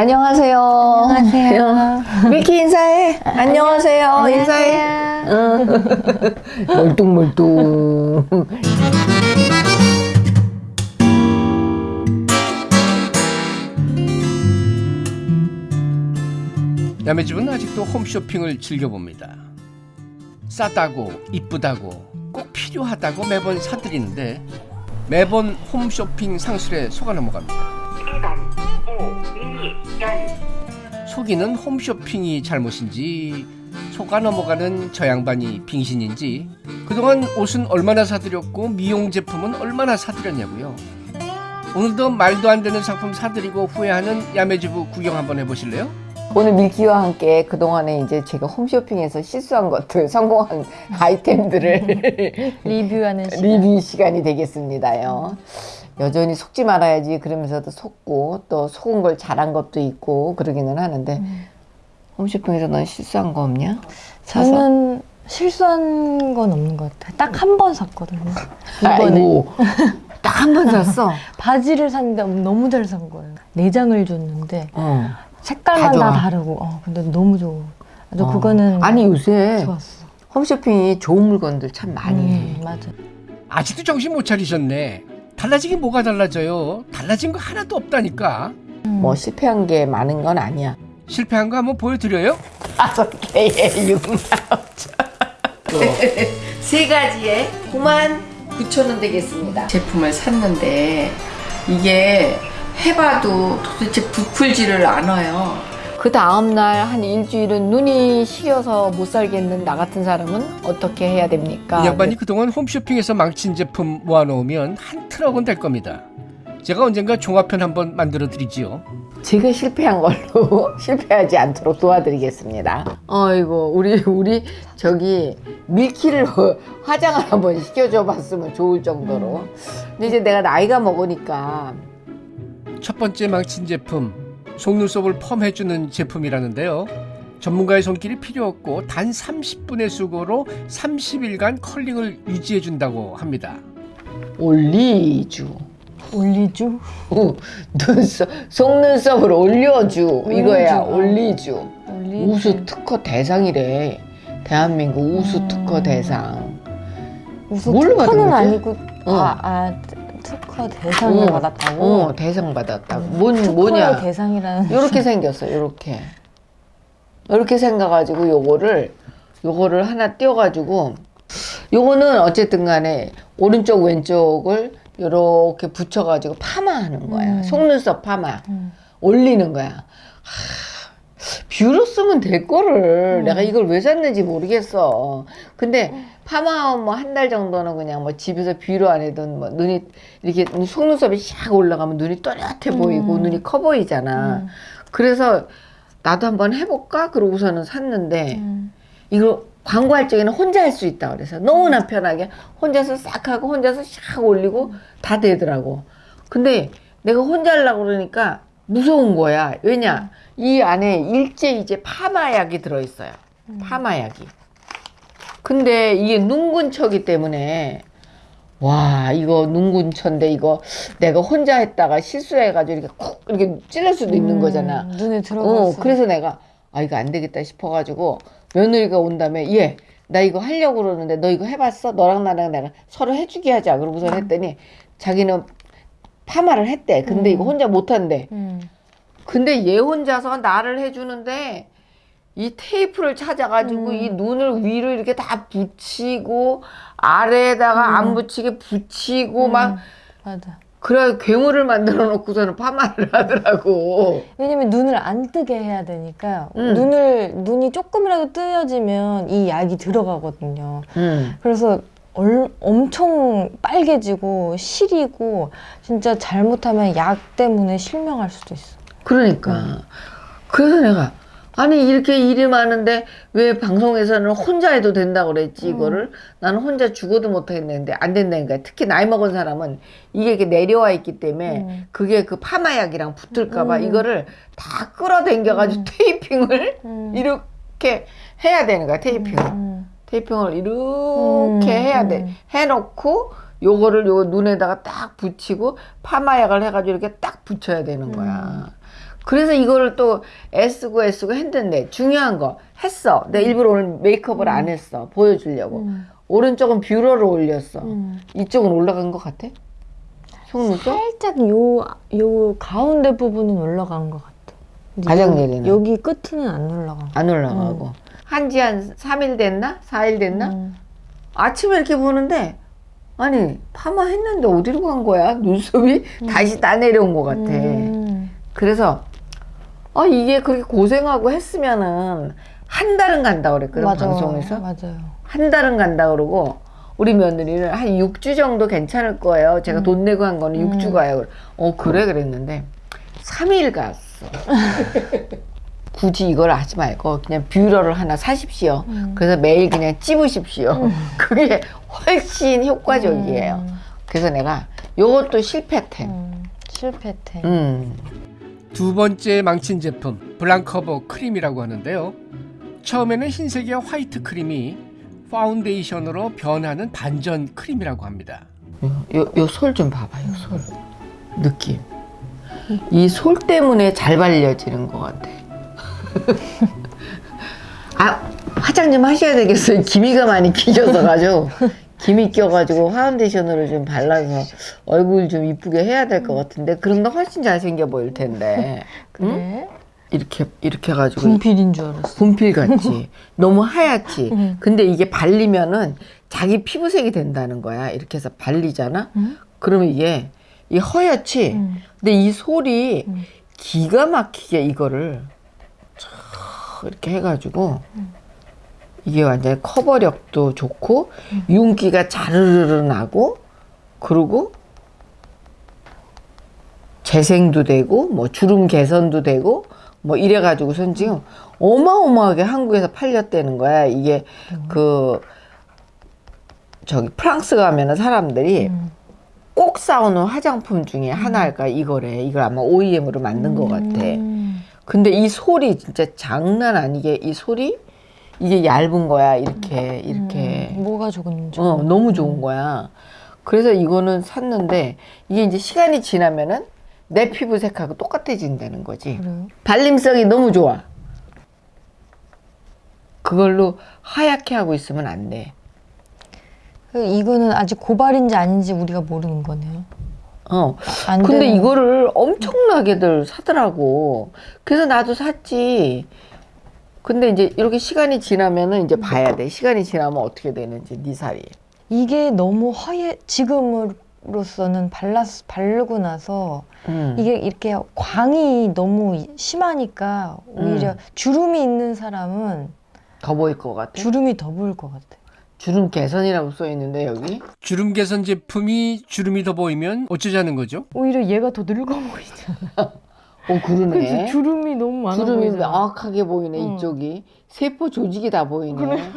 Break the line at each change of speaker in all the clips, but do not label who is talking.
안녕하세요.
안녕하세요.
밀키 인사해. 안녕하세요. 인사해. 응. 멀뚱멀뚱.
야매집은 아직도 홈쇼핑을 즐겨봅니다. 싸다고 이쁘다고 꼭 필요하다고 매번 사들이는데 매번 홈쇼핑 상술에 속아 넘어갑니다. 속이는 홈쇼핑이 잘못인지 속아 넘어가는 저 양반이 빙신인지 그동안 옷은 얼마나 사들였고 미용 제품은 얼마나 사들였냐고요. 오늘도 말도 안 되는 상품 사들이고 후회하는 야매주부 구경 한번 해보실래요?
오늘 밀키와 함께 그동안에 이제 제가 홈쇼핑에서 실수한 것들, 성공한 아이템들을
리뷰하는 시간.
리뷰 시간이 되겠습니다요. 여전히 속지 말아야지 그러면서도 속고 또 속은 걸 잘한 것도 있고 그러기는 하는데 홈쇼핑에서 넌 실수한 거 없냐? 사서?
저는 실수한 건 없는 것 같아요. 딱 한 번 샀거든요. 이번에
딱 한 번 샀어.
바지를 샀는데 너무 잘 산 거예요. 네 장을 줬는데
어.
색깔만
다
다. 다르고, 어, 근데 너무 좋아. 저
어.
그거는
아니 요새
좋았어.
홈쇼핑이 좋은 물건들 참 많이 해.
음, 맞아.
아직도 정신 못 차리셨네. 달라지긴 뭐가 달라져요? 달라진 거 하나도 없다니까.
뭐 실패한 게 많은 건 아니야.
실패한 거 한번 보여드려요?
다섯 개에 6만 5천. 세 가지에 9만 9천 원 되겠습니다. 제품을 샀는데 이게 해봐도 도대체 부풀지를 않아요. 그 다음날 한 일주일은 눈이 시려서 못 살겠는 나 같은 사람은 어떻게 해야 됩니까?
이 양반이 그동안 홈쇼핑에서 망친 제품 모아놓으면 한 트럭은 될 겁니다. 제가 언젠가 종합편 한번 만들어 드리지요.
제가 실패한 걸로 실패하지 않도록 도와드리겠습니다. 어이고 우리 우리 저기 밀키를 화장을 한번 시켜줘 봤으면 좋을 정도로. 근데 이제 내가 나이가 먹으니까
첫 번째 망친 제품 속눈썹을 펌해주는 제품이라는데요. 전문가의 손길이 필요 없고 단 30분의 수고로 30일간 컬링을 유지해준다고 합니다.
올리주.
올리주?
어, 눈썹, 속눈썹을 올려주 이거야. 올리주
올리주.
우수 특허 대상이래 대한민국 우수
음.
특허 대상
우수 특허는? 아니고,
어.
아, 아, 특허 대상을
어,
받았다고?
어 대상 받았다고 뭔
특허의
뭐냐
대상이라는.
요렇게 생겼어 요렇게 요렇게 생겨가지고 요거를 요거를 하나 띄워가지고 요거는 어쨌든 간에 오른쪽 왼쪽을 요렇게 붙여가지고 파마하는 거야
음.
속눈썹 파마
음.
올리는 거야. 하, 뷰로 쓰면 될 거를
음.
내가 이걸 왜 샀는지 모르겠어. 근데 파마하면 뭐 한 달 정도는 그냥 뭐 집에서 뷰로 안 해도 뭐 눈이 이렇게 속눈썹이 샥 올라가면 눈이 또렷해 보이고
음.
눈이 커 보이잖아.
음.
그래서 나도 한번 해볼까? 그러고서는 샀는데
음.
이거 광고할 적에는 혼자 할 수 있다 그래서 너무나 편하게 혼자서 싹 하고 혼자서 샥 올리고 다 되더라고. 근데 내가 혼자 하려고 그러니까 무서운 거야. 왜냐? 이 안에 일제 이제 파마약이 들어있어요. 파마약이. 근데 이게 눈근처기 때문에 와 이거 눈근처인데 이거 내가 혼자 했다가 실수해가지고 이렇게 콕 이렇게 찔릴 수도 있는
음,
거잖아.
눈에 들어갔어.
어, 그래서 내가 아 이거 안 되겠다 싶어가지고 며느리가 온 다음에 얘 나 이거 하려고 그러는데 너 이거 해봤어? 너랑 나랑 내가 서로 해주기 하자. 그러고서 했더니 자기는 파마를 했대. 근데
음.
이거 혼자 못한대.
음.
근데 얘 혼자서 나를 해주는데 이 테이프를 찾아가지고
음.
이 눈을 위로 이렇게 다 붙이고 아래에다가 안
음.
붙이게 붙이고 막
맞아.
그래 괴물을 만들어 놓고서는 파마를 하더라고.
왜냐면 눈을 안 뜨게 해야 되니까
음.
눈을 눈이 조금이라도 뜨여지면 이 약이 들어가거든요.
음.
그래서 얼, 엄청 빨개지고 시리고 진짜 잘못하면 약 때문에 실명할 수도 있어.
그러니까 그래서 내가 아니 이렇게 일이 많은데 왜 방송에서는 혼자 해도 된다고 그랬지 이거를 나는 혼자 죽어도 못하겠는데 안 된다니까 특히 나이 먹은 사람은 이게 이렇게 내려와 있기 때문에
음.
그게 그 파마약이랑 붙을까봐
음.
이거를 다 끌어당겨가지고 테이핑을
음.
이렇게 해야 되는 거야 테이핑을
음.
테이핑을 이렇게
음,
해야 돼
음.
해놓고 요거를 요 눈에다가 딱 붙이고 파마약을 해가지고 이렇게 딱 붙여야 되는 거야. 그래서 이거를 또 애쓰고 애쓰고 했는데 중요한 거 했어. 내가 일부러 오늘 메이크업을 안 했어. 보여주려고.
음.
오른쪽은 뷰러를 올렸어.
음.
이쪽은 올라간 것 같아? 속눈썹?
살짝 요, 요 가운데 부분은 올라간 것 같아.
가장 내리는.
여기 끝은 안 올라간
것안 올라가고. 한지 한 3일 됐나? 4일 됐나?
음.
아침에 이렇게 보는데 아니 파마 했는데 어디로 간 거야? 눈썹이 다시 따내려온 것 같아.
음.
그래서 아 이게 그렇게 고생하고 했으면은 한 달은 간다 그랬거든
맞아.
방송에서
맞아요.
한 달은 간다 그러고 우리 며느리는 한 6주 정도 괜찮을 거예요. 제가 돈 내고 한 거는
음.
6주 가요. 어 그래 그랬는데 3일 갔어. 굳이 이걸 하지 말고 그냥 뷰러를 하나 사십시오.
음.
그래서 매일 그냥 찝으십시오. 그게 훨씬 효과적이에요.
음.
그래서 내가 요것도 실패템.
음. 실패템.
음.
두 번째 망친 제품 블랑커버 크림이라고 하는데요. 처음에는 흰색의 화이트 크림이 파운데이션으로 변하는 반전 크림이라고 합니다.
요 솔 좀 봐봐요 솔 느낌 이 솔 때문에 잘 발려지는 것 같아 아 화장 좀 하셔야 되겠어요 기미가 많이 끼셔서 가지고 기미 껴가지고 파운데이션으로 좀 발라서 얼굴 좀 이쁘게 해야 될 것 같은데 그럼 더 훨씬 잘생겨 보일 텐데
그래?
이렇게 이렇게 해가지고
분필인 줄 알았어.
분필 같지 너무 하얗지
응.
근데 이게 발리면은 자기 피부색이 된다는 거야 이렇게 해서 발리잖아
응?
그러면 이게 이 허옇지
응.
근데 이 솔이
응.
기가 막히게 이거를 촥 이렇게 해가지고 이게 완전히 커버력도 좋고 윤기가 자르르르 나고 그리고 재생도 되고 뭐 주름 개선도 되고 뭐 이래 가지고선 지금 어마어마하게 한국에서 팔렸다는 거야 이게 그 저기 프랑스 가면은 사람들이
음.
꼭 싸우는 화장품 중에 하나가 이거래. 이걸 아마 OEM으로 만든 것 같아.
음.
근데 이 솔이 진짜 장난 아니게 이 솔이 이게 얇은 거야. 이렇게 이렇게.
음. 뭐가 좋은지.
어 너무 좋은 거야. 그래서 이거는 샀는데 이게 이제 시간이 지나면은 내 피부 색하고 똑같아진다는 거지.
그래요?
발림성이 너무 좋아. 그걸로 하얗게 하고 있으면 안 돼.
그 이거는 아직 고발인지 아닌지 우리가 모르는 거네요.
어.
안
근데
되는-
이거를 엄청나게들 사더라고. 그래서 나도 샀지. 근데 이제 이렇게 시간이 지나면은 이제 봐야 돼. 시간이 지나면 어떻게 되는지 네 살이.
이게 너무 허예 지금으로서는 발랐 바르고 나서
음.
이게 이렇게 광이 너무 이- 심하니까 오히려
음.
주름이 있는 사람은
더 보일 것 같아.
주름이 더 보일 것 같아.
주름 개선이라고 써 있는데 여기.
주름 개선 제품이 주름이 더 보이면 어쩌자는 거죠?
오히려 얘가 더 늙어 보이잖아.
어 그러네.
그래서 주름이 너무 많아
주름이
보이잖아.
명확하게 보이네
응.
이쪽이. 세포 조직이 다 보이네.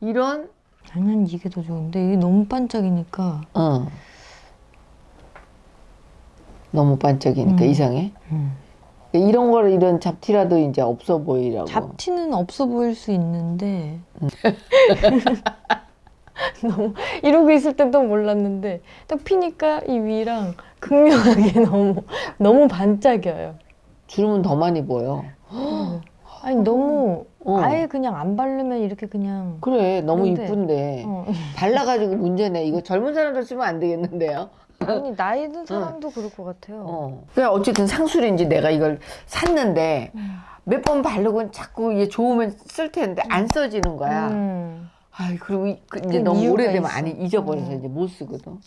이런.
나는 이게 더 좋은데 이게 너무 반짝이니까.
어. 너무 반짝이니까
음.
이상해.
음.
이런 거를 이런 잡티라도 이제 없어 보이라고.
잡티는 없어 보일 수 있는데 너무 이러고 있을 땐 또 몰랐는데 딱 피니까 이 위랑 극명하게 너무 너무 반짝여요.
주름은 더 많이 보여.
아니 너무
어.
아예 그냥 안 바르면 이렇게 그냥
그래 너무
그런데,
이쁜데
어.
발라가지고 문제네. 이거 젊은 사람들 쓰면 안 되겠는데요.
아니 나이 든 사람도 그럴 것 같아요.
어. 그래 어쨌든 상술인지 내가 이걸 샀는데
음.
몇번 바르고 자꾸 이게 좋으면 쓸 텐데 안 써지는 거야.
음.
아이 그리고 이- 그 이제
그
너무 오래되면
있어.
안 잊어버려서
음.
이제 못 쓰거든.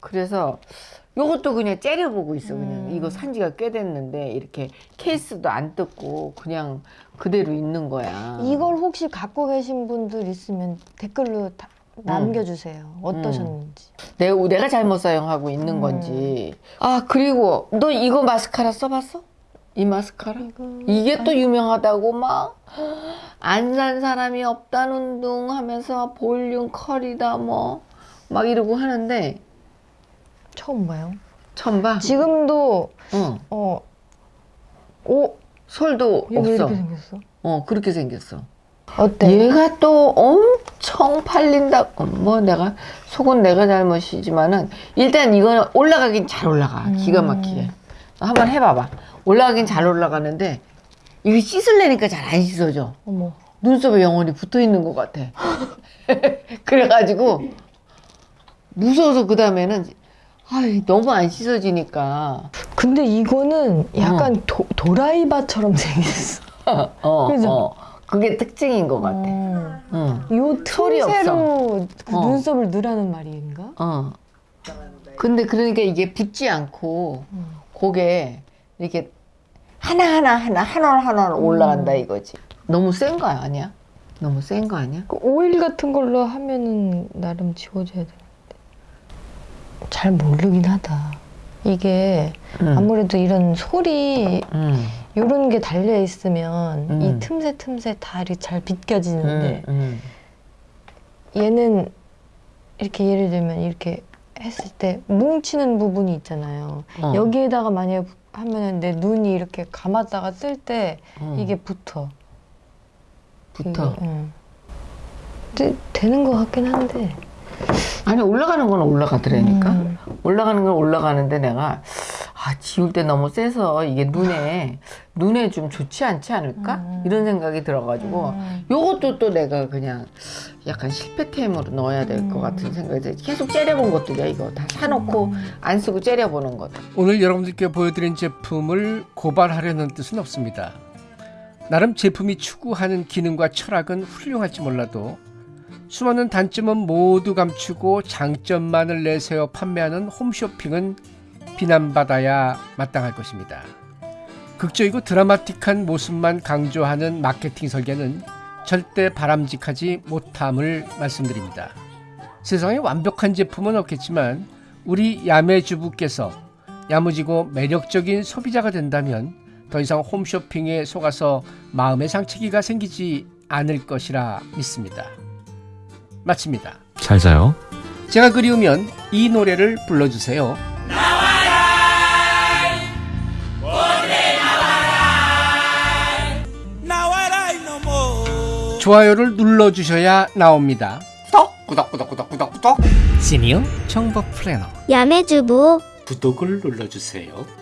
그래서 요것도 그냥 째려보고 있어 그냥
음.
이거 산지가 꽤 됐는데 이렇게 케이스도 안 뜯고 그냥 그대로 있는 거야.
이걸 혹시 갖고 계신 분들 있으면 댓글로 다 남겨주세요. 어떠셨는지.
내가 내가 잘못 사용하고 있는
음.
건지. 아 그리고 너 이거 마스카라 써봤어? 이 마스카라? 이게 또 유명하다고 막 안 산 사람이 없다는 둥 하면서 볼륨 컬이다 뭐 막 이러고 하는데
처음 봐요.
처음 봐.
지금도
어.
어, 오,
솔도
얘왜
없어.
이렇게 생겼어?
어 그렇게 생겼어.
어때?
얘가 또 엄청 팔린다. 어, 뭐 내가 속은 내가 잘못이지만은 일단 이거는 올라가긴 잘 올라가. 기가 막히게. 너 한번 해봐봐. 올라가긴 잘 올라가는데 이게 씻으려니까 잘 안 씻어져.
어머.
눈썹에 영원히 붙어 있는 것 같아. 그래가지고 무서워서 그 다음에는 아이 너무 안 씻어지니까
근데 이거는 약간 도, 도라이바처럼 생겼어.
어, 어,
그죠?
어. 그게 특징인 것 같아.
어.
응.
요 틈새로 그
어.
눈썹을 넣으라는 말인가?
어. 근데 그러니까 이게 붙지 않고
음.
고개 이렇게 하나하나 하나 하나 올라간다
음.
이거지. 너무 센 거 아니야? 너무 센 거 아니야?
그 오일 같은 걸로 하면은 나름 지워져야 되는데 잘 모르긴 하다. 이게
응.
아무래도 이런 소리
응.
요런 게 달려 있으면
음.
이 틈새 틈새 다 이렇게 잘 비껴지는데
응. 응.
얘는 이렇게 예를 들면 이렇게 했을 때 뭉치는 부분이 있잖아요.
어.
여기에다가 만약에 하면은 내 눈이 이렇게 감았다가 뜰때
어.
이게 붙어.
붙어.
이게, 응. 근데 되는 것 같긴 한데.
아니 올라가는 건 올라가더라니까.
음.
올라가는 건 올라가는데 내가 아 지울 때 너무 세서 이게 눈에 눈에 좀 좋지 않지 않을까
음.
이런 생각이 들어가지고
음.
요것도 또 내가 그냥 약간 실패템으로 넣어야 될것
음.
같은 생각이 들어. 계속 째려본 것들이야 이거 다 사놓고 안 쓰고 째려보는 것.
오늘 여러분들께 보여드린 제품을 고발하려는 뜻은 없습니다. 나름 제품이 추구하는 기능과 철학은 훌륭할지 몰라도 수많은 단점은 모두 감추고 장점만을 내세워 판매하는 홈쇼핑은 비난받아야 마땅할 것입니다. 극적이고 드라마틱한 모습만 강조하는 마케팅 설계는 절대 바람직하지 못함을 말씀드립니다. 세상에 완벽한 제품은 없겠지만 우리 야매주부께서 야무지고 매력적인 소비자가 된다면 더 이상 홈쇼핑에 속아서 마음의 상처기가 생기지 않을 것이라 믿습니다. 마칩니다.
잘 자요.
제가 그리우면 이 노래를 불러주세요. 좋아요를 눌러주셔야 나옵니다. 구독, 구독, 구독, 구독, 구독. 시니어 정보 플래너
야매주부
구독을 눌러주세요.